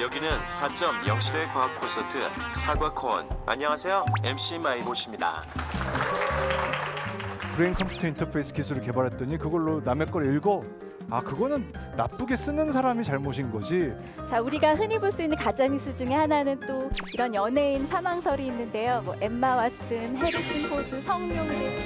여기는 4.0 시대 과학 콘서트 사과콘. 안녕하세요. MC 마이보십니다. 브레인 컴퓨터 인터페이스 기술을 개발했더니 그걸로 남의 걸 읽어. 아 그거는 나쁘게 쓰는 사람이 잘못인 거지. 자, 우리가 흔히 볼 수 있는 가짜뉴스 중에 하나는 또 이런 연예인 사망설이 있는데요. 뭐 엠마 왓슨, 해리슨 포드, 성룡 뭐.